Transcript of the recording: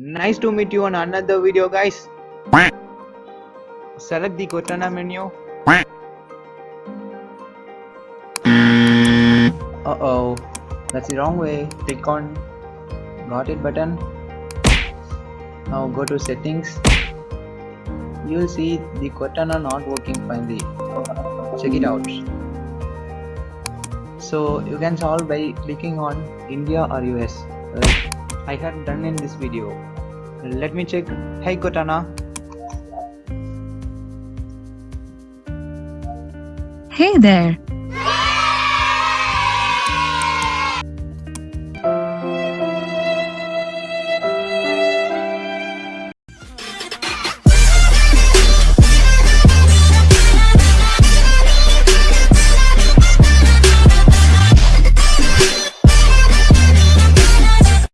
Nice to meet you on another video guys. Select the Cortana menu. Uh-oh, that's the wrong way. Click on got it button. Now go to settings. You'll see the Cortana not working finally. Check it out. So you can solve by clicking on India or US. I have done in this video. Let me check. Hey Cortana. Hey there,